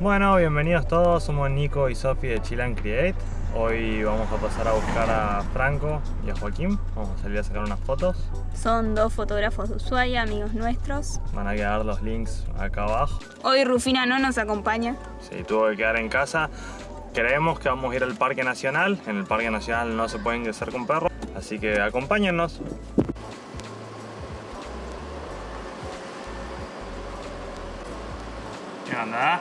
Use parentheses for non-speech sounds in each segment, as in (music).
Bueno, bienvenidos todos, somos Nico y Sofi de Chilan Create. Hoy vamos a pasar a buscar a Franco y a Joaquín. Vamos a salir a sacar unas fotos. Son dos fotógrafos de Ushuaia, amigos nuestros. Van a quedar los links acá abajo. Hoy Rufina no nos acompaña. Sí, tuvo que quedar en casa. Creemos que vamos a ir al Parque Nacional. En el Parque Nacional no se puede ingresar con perros, así que acompáñennos. ¿Qué onda?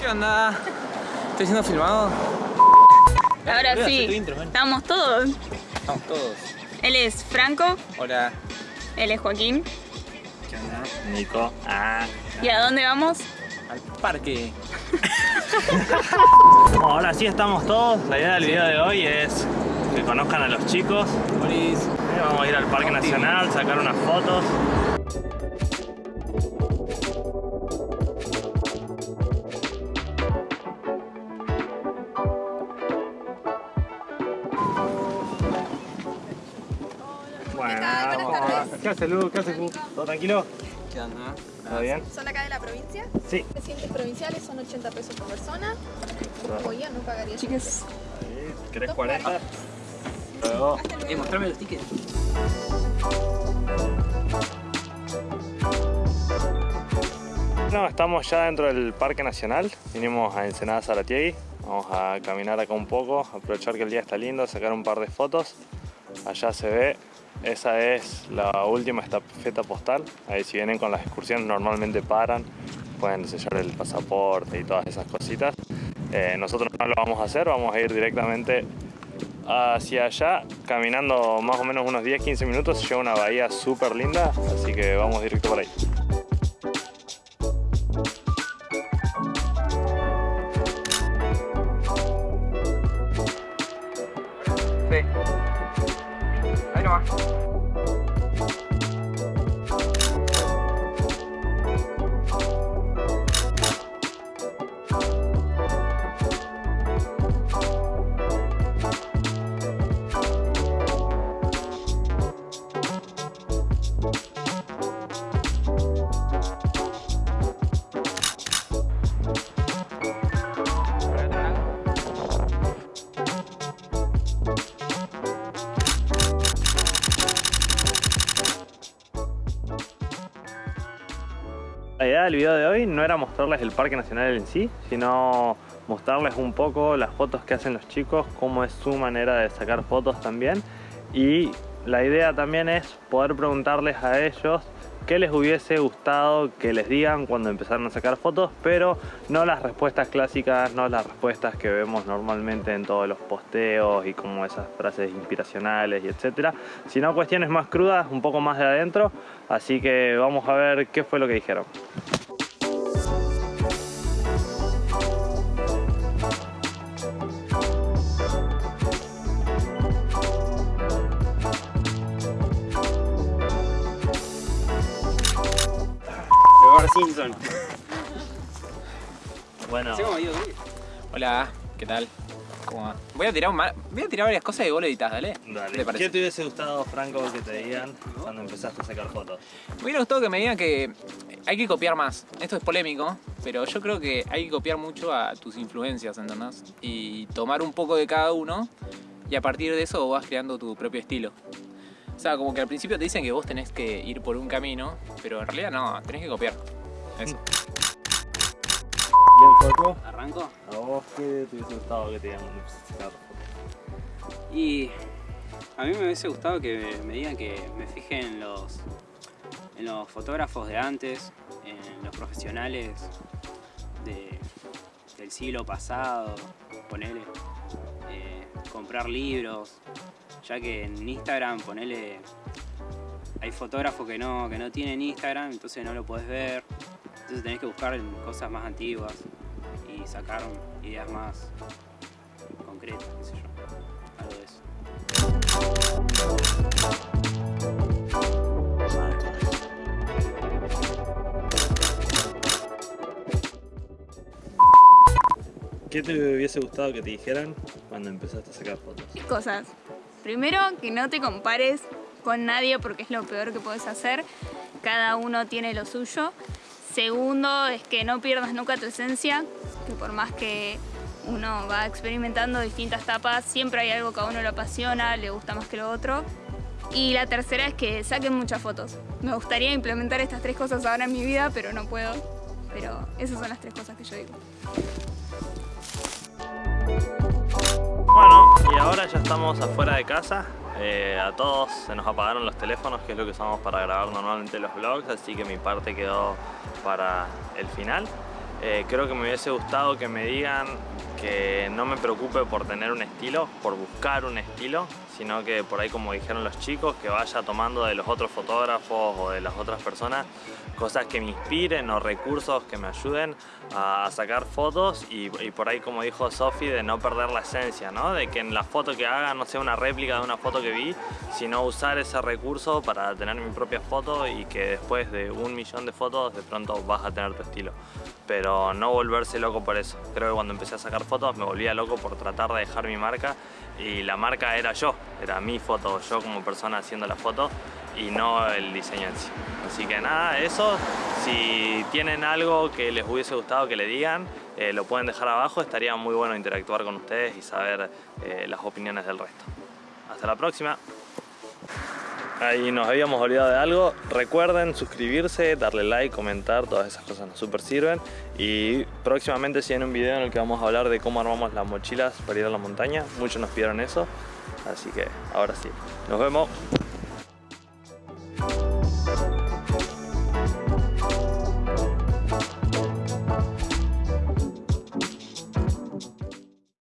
¿Qué onda? ¿Estoy siendo filmado? Ahora Mira, sí, intro, estamos todos. Estamos todos. Él es Franco, Hola. él es Joaquín. ¿Qué onda? Nico. Ah. ¿Y a dónde vamos? Al parque. (laughs) Ahora sí estamos todos. La idea del video de hoy es que conozcan a los chicos. Vamos a ir al Parque Nacional, sacar unas fotos. ¿Qué hace Lu? ¿Qué hace Fu? ¿Todo tranquilo? ¿Qué onda? ¿Todo bien? ¿Son acá de la provincia? Sí. Presidentes provinciales son 80 pesos por persona. Como yo no pagaría. Chicas. ¿Querés 40? Luego. Eh, mostrame los tickets. No, estamos ya dentro del Parque Nacional. Vinimos a Ensenada Zaratiegui. Vamos a caminar acá un poco, aprovechar que el día está lindo, sacar un par de fotos. Allá se ve, esa es la última estafeta postal. Ahí si vienen con las excursiones normalmente paran, pueden sellar el pasaporte y todas esas cositas. Eh, nosotros no lo vamos a hacer, vamos a ir directamente hacia allá, caminando más o menos unos 10-15 minutos, llega una bahía súper linda, así que vamos directo por ahí. Sí. Ahí idea del video de hoy no era mostrarles el Parque Nacional en sí, sino mostrarles un poco las fotos que hacen los chicos, cómo es su manera de sacar fotos también. Y la idea también es poder preguntarles a ellos qué les hubiese gustado que les digan cuando empezaron a sacar fotos, pero no las respuestas clásicas, no las respuestas que vemos normalmente en todos los posteos y como esas frases inspiracionales y etcétera, sino cuestiones más crudas, un poco más de adentro, así que vamos a ver qué fue lo que dijeron. Simpson. Bueno, Hola, ¿qué tal? ¿Cómo va? Voy a tirar, un ma- voy a tirar varias cosas y vos lo dale. dale. ¿Qué te parece? ¿Qué te hubiese gustado, Franco, que te digan cuando empezaste a sacar fotos? Me hubiera gustado que me digan que hay que copiar más. Esto es polémico, pero yo creo que hay que copiar mucho a tus influencias, ¿entendés? Y tomar un poco de cada uno y a partir de eso vos vas creando tu propio estilo. O sea, como que al principio te dicen que vos tenés que ir por un camino, pero en realidad no, tenés que copiar. Eso. Bien, Franco. ¿Arranco? ¿A vos qué te hubiese gustado que te digan? Y a mí me hubiese gustado que me digan que me fije en los, en los fotógrafos de antes, en los profesionales de- del siglo pasado, ponele, comprar libros, ya que en Instagram, ponele, hay fotógrafos que no, que no tienen Instagram, entonces no lo podés ver, entonces tenés que buscar cosas más antiguas y sacar ideas más concretas, qué sé yo, algo de eso. ¿Qué te hubiese gustado que te dijeran cuando empezaste a sacar fotos? Cosas. Primero, que no te compares con nadie porque es lo peor que puedes hacer. Cada uno tiene lo suyo. Segundo, es que no pierdas nunca tu esencia, que por más que uno va experimentando distintas etapas, siempre hay algo que a uno le apasiona, le gusta más que lo otro. Y la tercera es que saquen muchas fotos. Me gustaría implementar estas tres cosas ahora en mi vida, pero no puedo. Pero esas son las tres cosas que yo digo. Bueno, y ahora ya estamos afuera de casa. Eh, a todos se nos apagaron los teléfonos, que es lo que usamos para grabar normalmente los vlogs, así que mi parte quedó para el final. Eh, creo que me hubiese gustado que me digan no me preocupe por tener un estilo, por buscar un estilo, sino que por ahí como dijeron los chicos, que vaya tomando de los otros fotógrafos o de las otras personas cosas que me inspiren o recursos que me ayuden a sacar fotos y, por ahí como dijo Sofi de no perder la esencia, ¿no? de que en la foto que haga no sea una réplica de una foto que vi, sino usar ese recurso para tener mi propia foto y que después de un millón de fotos de pronto vas a tener tu estilo. Pero no volverse loco por eso. Creo que cuando empecé a sacar fotos me volvía loco por tratar de dejar mi marca y la marca era yo, era mi foto, yo como persona haciendo la foto y no el diseño en sí. Así que nada, eso, si tienen algo que les hubiese gustado que le digan, eh, lo pueden dejar abajo, estaría muy bueno interactuar con ustedes y saber eh, las opiniones del resto. Hasta la próxima. Ahí nos habíamos olvidado de algo. Recuerden suscribirse, darle like, comentar, todas esas cosas nos super sirven. Y próximamente hay un video en el que vamos a hablar de cómo armamos las mochilas para ir a la montaña. Muchos nos pidieron eso. Así que ahora sí. Nos vemos.